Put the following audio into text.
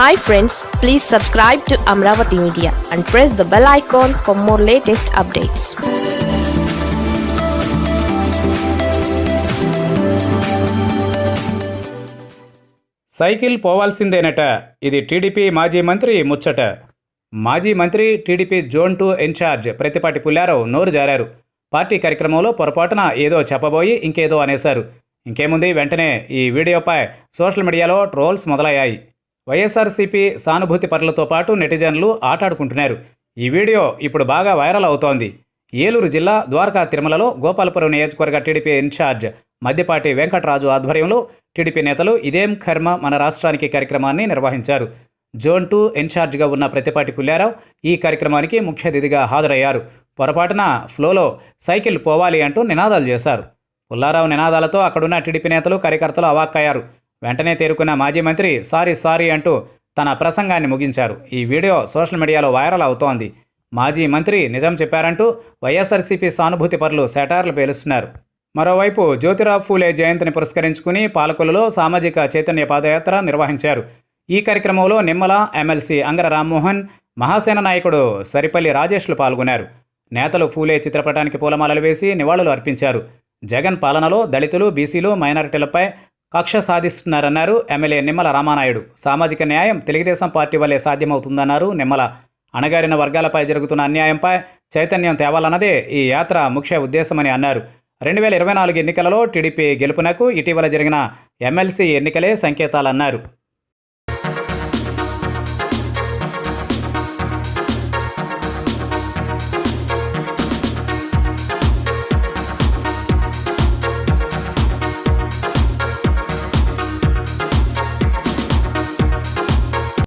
Hi friends please subscribe to Amaravati media and press the bell icon for more latest updates cycle పోవాల్సిందేనట. ఇది TDP మాజీ మంత్రి ముచ్చట. మాజీ మంత్రి TDP zone two in charge Prathipati Pullarao నోరు జారారు. Party కార్యక్రమంలో పొరపాటున ఏదో చెప్పబోయి ఇంకేదో అనేశారు. ఇంకేముంది వెంటనే ఈ వీడియోపై సోషల్ మీడియాలో ట్రోల్స్ మొదలయ్యాయి. వైఎస్ఆర్సీపీ సానుభూతి పరులతో పాటు నెటిజన్లు ఆటాడుకుంటున్నారు. ఈ వీడియో ఇప్పుడు బాగా వైరల్ అవుతోంది. ఏలూరు జిల్లా ద్వారకా తిరుమలలో గోపాలపురం నియోజకవర్గ టీడీపీ ఇన్ఛార్జ్ మద్దిపాటి వెంకటరాజు ఆధ్వర్యంలో టీడీపీ నేతలు ఇదేం కర్మ మన రాష్ట్రానికి కార్యక్రమాన్ని నిర్వహించారు. జోన్ టూ ఇన్ఛార్జ్గా ఉన్న ప్రతిపాటి పుల్లారావు ఈ కార్యక్రమానికి ముఖ్య అతిథిగా హాజరయ్యారు. పొరపాటున ఫ్లోలో సైకిల్ పోవాలి అంటూ నినాదాలు చేశారు. పుల్లారావు నినాదాలతో అక్కడున్న టీడీపీ నేతలు కార్యకర్తలు అవాక్కయ్యారు. వెంటనే తేరుకున్న మాజీ మంత్రి సారీ సారీ అంటూ తన ప్రసంగాన్ని ముగించారు. ఈ వీడియో సోషల్ మీడియాలో వైరల్ అవుతోంది. మాజీ మంత్రి నిజం చెప్పారంటూ వైఎస్ఆర్సీపీ సానుభూతి పరులు సెటార్లు పేలుస్తున్నారు. మరోవైపు జ్యోతిరావు ఫూలే జయంతిని పురస్కరించుకుని పాలకులలో సామాజిక చైతన్య పాదయాత్ర నిర్వహించారు. ఈ కార్యక్రమంలో నిమ్మల ఎమ్మెల్సీ అంగర రామ్మోహన్ మహాసేన నాయకుడు సరిపల్లి రాజేష్లు పాల్గొన్నారు. నేతలు ఫూలే చిత్రపటానికి పూలమాలలు వేసి నివాళులు అర్పించారు. జగన్ పాలనలో దళితులు బీసీలు మైనారిటీలపై కక్ష సాధిస్తున్నారన్నారు ఎమ్మెల్యే నిమ్మల రామానాయుడు. సామాజిక న్యాయం తెలుగుదేశం పార్టీ వల్లే సాధ్యమవుతుందన్నారు నిమ్మల. అణగారిన వర్గాలపై జరుగుతున్న అన్యాయంపై చైతన్యం తేవాలన్నదే ఈ యాత్ర ముఖ్య ఉద్దేశమని అన్నారు. రెండు వేల ఇరవై నాలుగు ఎన్నికలలో టీడీపీ గెలుపునకు ఇటీవల జరిగిన ఎమ్మెల్సీ ఎన్నికలే సంకేతాలన్నారు.